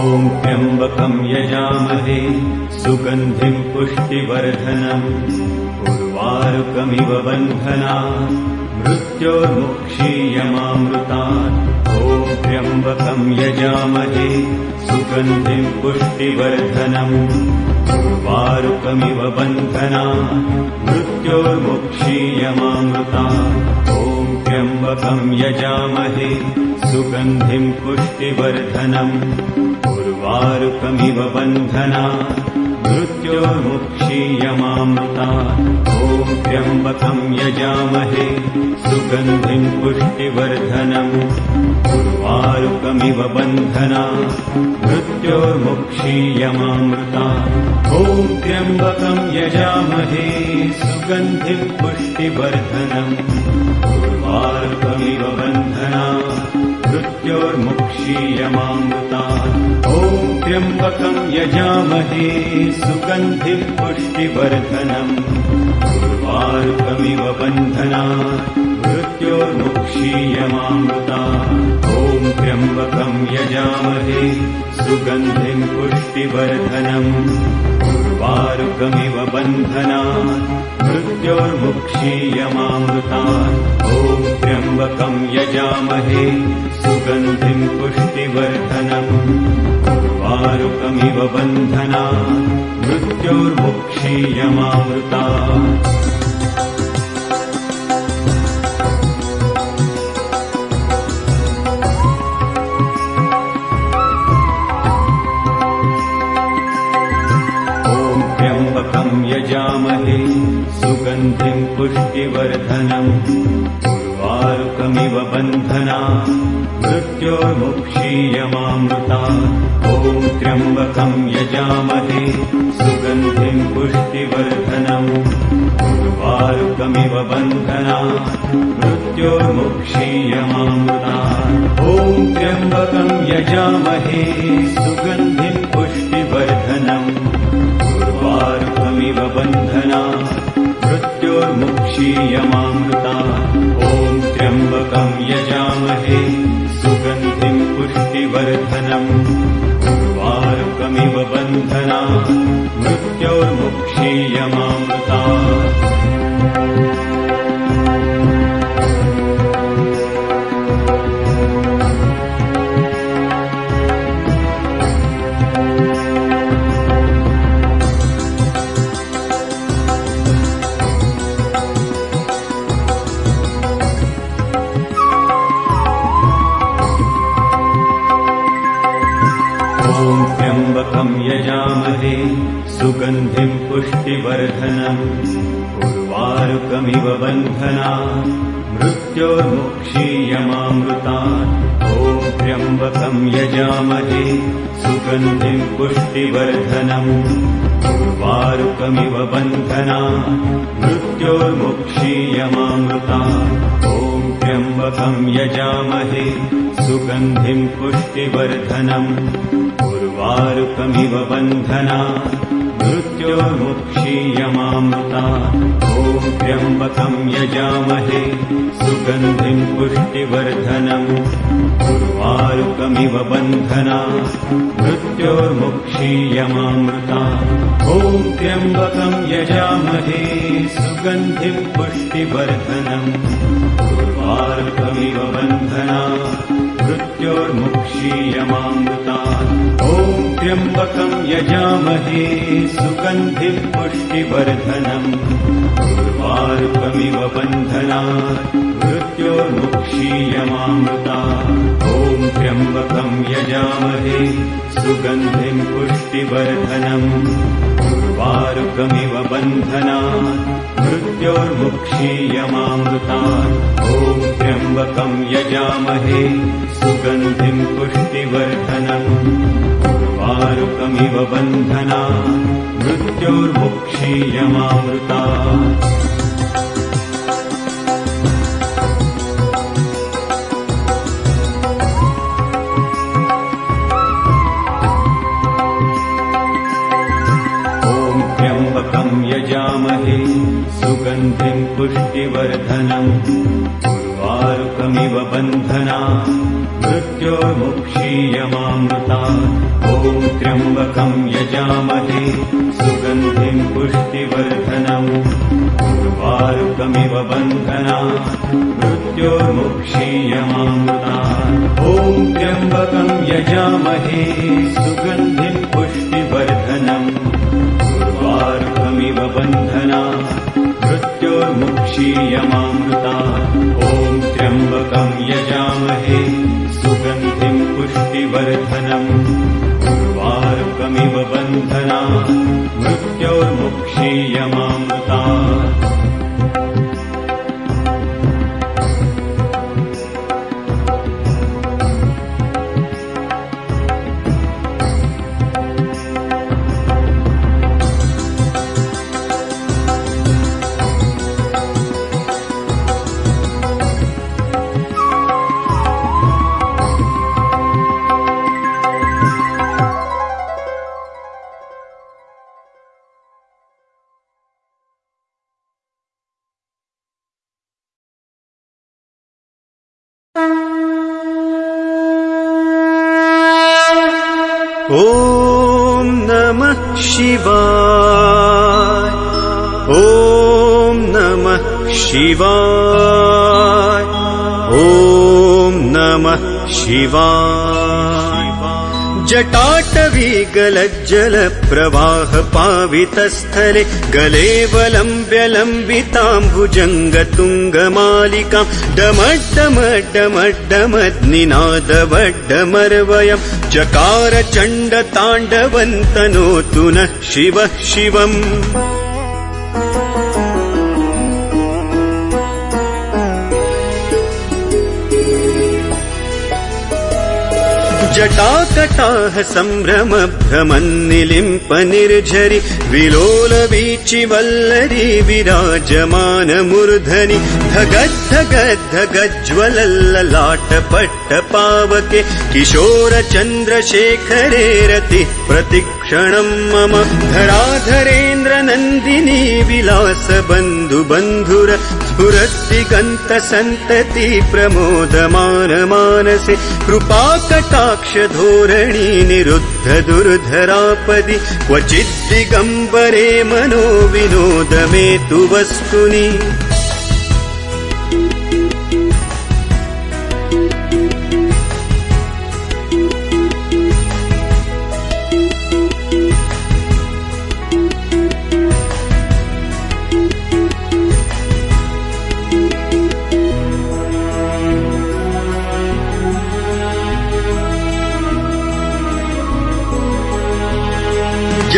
ॐ त्र्यम्बकम् यजामहे सुगन्धिम् पुष्टिवर्धनम् उर्वारुकमिव बन्धना मृत्योर्मुक्षीयमामृतात्। ॐ त्र्यम्बकम् यजामहे सुगन्धिम् पुष्टिवर्धनम् उर्वारुकमिव बन्धना मृत्योर्मुक्षीयमामृतात् यजामहे सुगन्धिम् पुष्टिवर्धनम्। उर्वारुकमिव बन्धना मृत्योर्मुक्षीयमामृता ॐ त्र्यम्बकम् यजामहे सुगन्धिम् पुष्टिवर्धनम्। उर्वारुकमिव बन्धना मृत्योर्मुक्षीयमामृता ॐ त्र्यम्बकम् यजामहे सुगन्धिम् पुष्टिवर्धनम् बन्धना मृत्योर्मुक्षीयमामृता ॐ त्र्यम्बकम् यजामहे सुगन्धिम् पुष्टिवर्धनम्। उर्वारुकमिव बन्धना मृत्योर्मुक्षीयमामृता ॐ त्र्यम्बकम् यजामहे सुगन्धिम् पुष्टिवर्धनम् उर्वारुकमिव बन्धना ॐ त्र्यम्बकम् यजामहे सुगन्धिम् पुष्टिवर्धनम्। उर्वारुकमिव बन्धना मृत्योर्मुक्षीयमामृता सुगन्धिम् पुष्टिवर्धनम् उर्वारुकमिव बन्धना मृत्योर्मुक्षीयमामृता ॐ त्र्यम्बकम् यजामहे सुगन्धिम् पुष्टिवर्धनम् उर्वारुकमिव बन्धना मृत्योर्मुक्षीयमामृता ॐ त्र्यम्बकम् यजामहे सुगन्धिम् पुष्टिवर्धनम् उर्वारुकमिव बन्धना मृत्योर्मुक्षीयमामृता ॐ त्र्यम्बकम् यजामहे सुगन्धिम् पुष्टिवर्धनम्। उर्वारुकमिव बन्धना मृत्योर्मुक्षीयमामृता पुष्टिवर्धनम् उर्वारुकमिव बन्धना मृत्योर्मुक्षीयमामृता। ॐ त्र्यम्बकम् यजामहे सुगन्धिम् पुष्टिवर्धनम्। उर्वारुकमिव बन्धना मृत्योर्मुक्षीयमामृता ॐ त्र्यम्बकम् यजामहे सुगन्धिम् पुष्टिवर्धनम् उर्वारुकमिव बन्धना मृत्योर्मुक्षीयमामृता ॐ त्र्यम्बकम् यजामहे सुगन्धिम् पुष्टिवर्धनम् उर्वारुकमिव बन्धना मृत्योर्मुक्षीयमामृता ॐ त्र्यम्बकम् यजामहे सुगन्धिम् पुष्टिवर्धनम् उर्वारुकमिव बन्धना मृत्योर्मुक्षीयमामृता। ॐ त्र्यम्बकम् यजामहे सुगन्धिम् पुष्टिवर्धनम् उर्वारुकमिव बन्धना मृत्योर्मुक्षीयमामृता। ॐ त्र्यम्बकम् यजामहे सुगन्धिम् पुष्टिवर्धनम् उर्वारुकमिव बन्धना मृत्योर्मुक्षीयमामृता ॐ त्र्यम्बकम् यजामहे सुगन्धिम् पुष्टिवर्धनम् उर्वारुकमिव बन्धना मृत्योर्मुक्षीयमामृता त्र्यम्बकम् यजामहे सुगन्धिम् पुष्टिवर्धनम् उर्वारुकमिव बन्धना मृत्योर्मुक्षीयमामृता। ॐ त्र्यम्बकम् यजामहे सुगन्धिम् पुष्टिवर्धनम् उर्वारुकमिव बन्धना मृत्योर्मुक्षीयमामृता। ॐ त्र्यम्बकम् यजामहे सुगन्धिम् पुष्टिवर्धनम् बन्धना मृत्योर्मुक्षीयमामृता ॐ नमः शिवाय। ॐ नमः शिवाय। ॐ नमः शिवाय जटाटवी गलज्जलप्रवाह पावितस्थले गलेवलम्ब्य लम्बिताम्बुजङ्गतुङ्गमालिकाम् डमड्डमड्डमड्डमद्निनादवड्डमर्वयम् चकार चण्डताण्डवन्तनोतु नः शिवः शिवम् जटाकटाः सम्भ्रम भ्रमन्निलिम्प निर्झरि विलोलवीचि वल्लरी विराजमानमूर्धनि धगद्धगद्धगज्ज्वलल्ललाटपट्ट पावके किशोर चन्द्रशेखरे रतिः प्रतिक्षणम् मम धराधरेन्द्र नन्दिनी विलास बन्धु बन्धुर स्फुरद्दिगन्त सन्तति प्रमोदमान मानसे कृपाकटाक्ष धोरणी निरुद्ध दुर्धरापदि क्वचिद्दिगम्बरे मनो विनोद मे तु वस्तुनि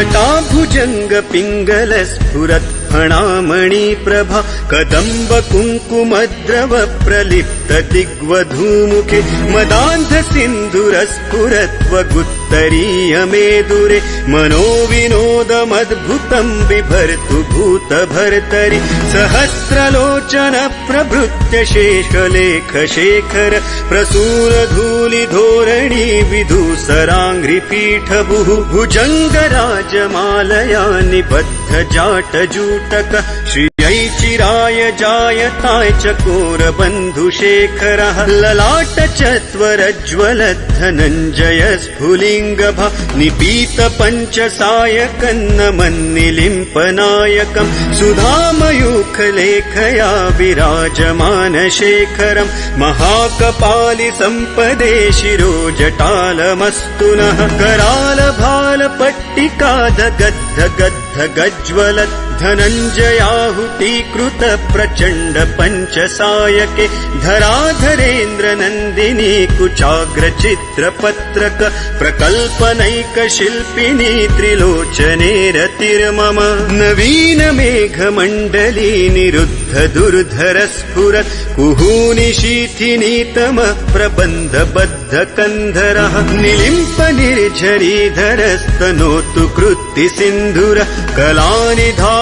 जटाभुजङ्ग पिङ्गल स्फुरत् फणामणि प्रभा कदम्ब कुङ्कुमद्रव प्रलिप्त दिग्वधूमुखे मदान्ध सिन्धुरस्फुरत्वगुत्तरीय मनो विनोदमद्भुतम् बिभर्तु भूत भर्तरि सहस्रलोचन प्रभृत्य शेषलेख शेखर प्रसूर धूलि धोरणी विधूसराङ्घ्रिपीठ चिराय जायताय चकोर बन्धुशेखरः ललाट चत्वरज्वल धनञ्जय स्फुलिङ्गभ निपीत पञ्च सायकन्न मन्निलिम्पनायकम् सुधामयूखलेखया विराजमान शेखरम्। महाकपालि सम्पदे शिरो जटालमस्तु नः। कराल भाल पट्टिका गद्ध गद्ध गज्ज्वल धनञ्जयाहुतीकृत प्रचण्ड पञ्च सायके धराधरेन्द्र नन्दिनी कुचाग्र चित्रपत्रक प्रकल्पनैक शिल्पिनी त्रिलोचने रतिर्मम नवीन मेघमण्डली निरुद्ध दुर्धर स्फुर कुहूनि शीथिनीतम प्रबन्ध बद्ध कन्धरः निलिम्प निर्झरीधरस्तनोतु कृत्ति सिन्धुर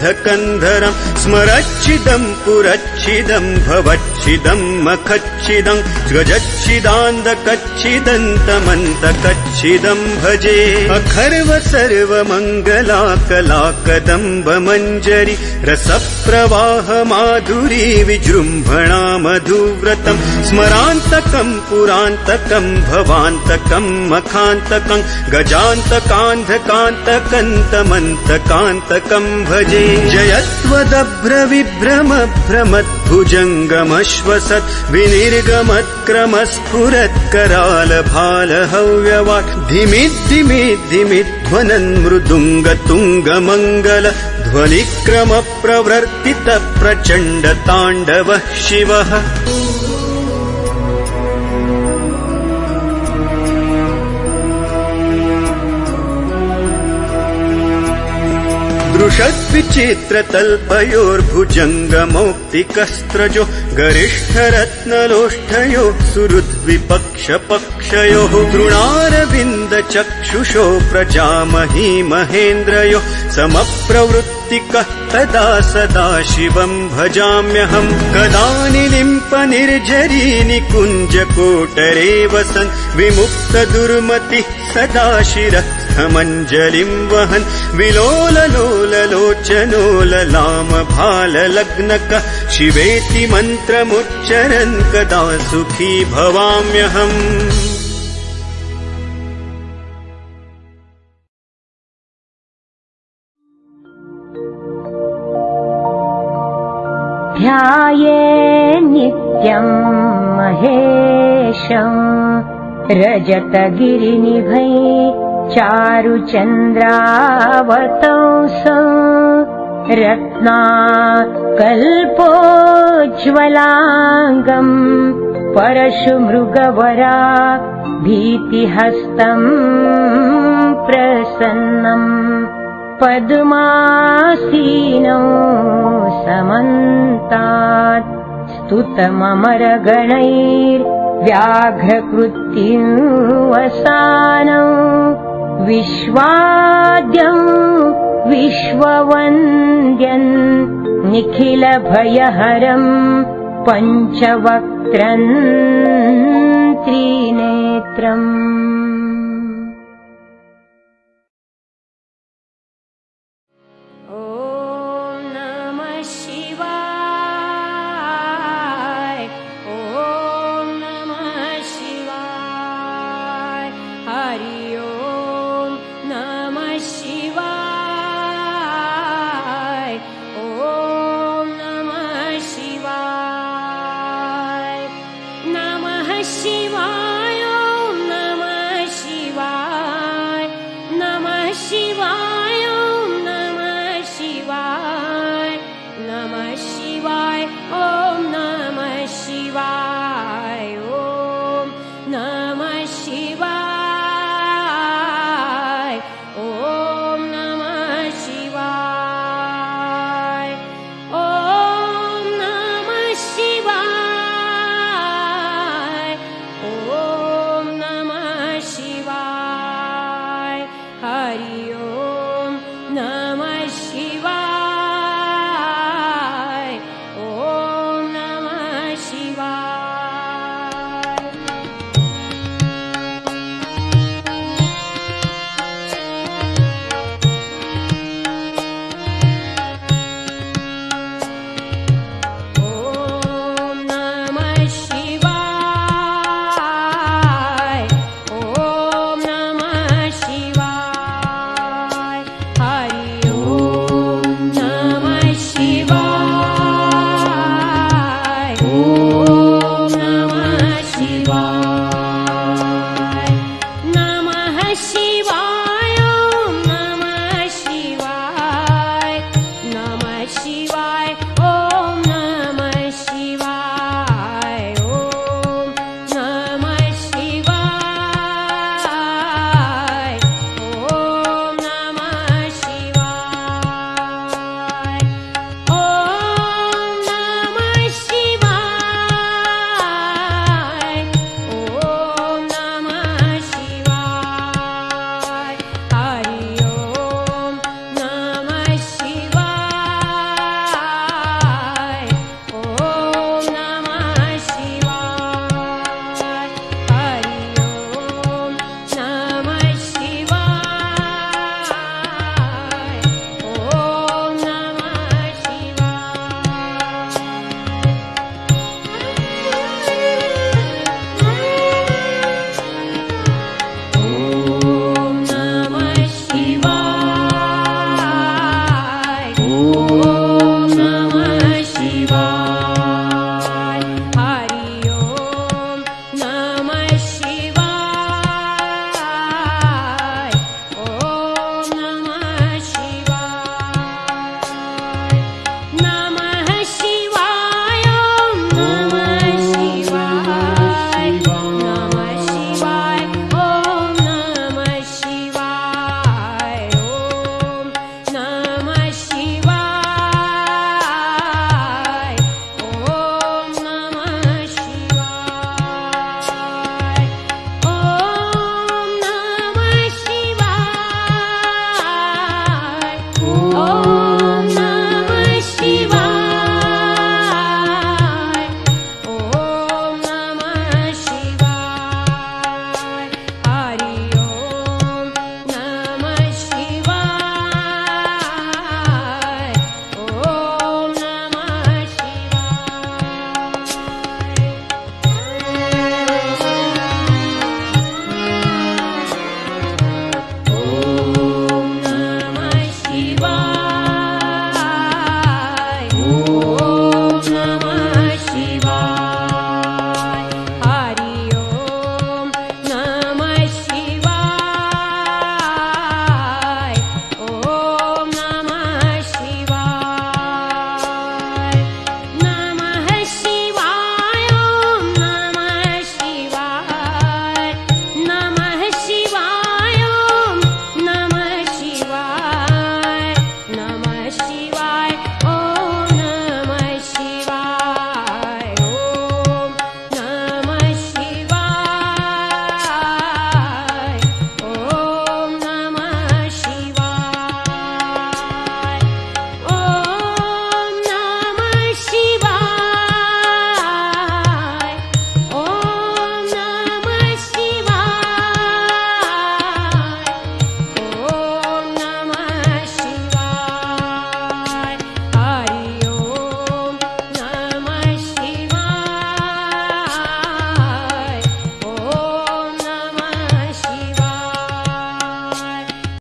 बद्धकन्धरम् स्मरच्छिदम् पुरच्छिदम् भवच्छिदम् मखच्छिदम् गजच्छिदान्दकच्छिदन्तमन्तकच्छिदम् भजे अखर्व सर्वमङ्गलाकलाकदम्ब मञ्जरि रसप्रवाह माधुरी विजृम्भणा मधुव्रतम् स्मरान्तकम् पुरान्तकम् भवान्तकम् मखान्तकम् गजान्तकान्धकान्तकन्तमन्तकान्तकम् भजे जयत्वदभ्रविभ्रम भ्रमद्भुजङ्गमश्वसत् विनिर्गमत्क्रमस्फुरत्कराल भाल हव्यवाट् धिमिद्धिमिद्धिमिध्वनन् मृदुङ्गतुङ्गमङ्गल ध्वनिक्रम प्रचण्ड शिवः दृषद्विचित्रतल्पयोर्भुजङ्गमौक्तिकस्त्रजो गरिष्ठरत्नलोष्ठयो सुहृद्विपक्षपक्षयोः तृणारविन्दचक्षुषो प्रजामही महेन्द्रयो समप्रवृत्तिकः तदा सदा शिवम् भजाम्यहम् कदानि लिम्प निर्झरी निकुञ्जकोटरे वसन् विमुक्त दुर्मतिः सदा शिरस्थमञ्जलिम् वहन् विलोललोललोचनोललाम भाललग्नक शिवेति मन्त्रमुच्चरन् कदा सुखी भवाम्यहम्। ध्याये नित्यम् महेशम् रजतगिरिनिभै चारुचन्द्रावतौ स रत्ना कल्पोज्ज्वलाङ्गम् परशुमृगवरा भीतिहस्तम् प्रसन्नम्। पद्मासीनौ समन्तात् स्तुतममरगणैर्व्याघ्रकृत्युवसानौ विश्वाद्यम् विश्ववन्द्यन् निखिलभयहरम् पञ्चवक्त्रम् त्रिनेत्रम्